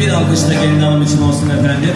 Bir alkış da gelin hanım için olsun efendim.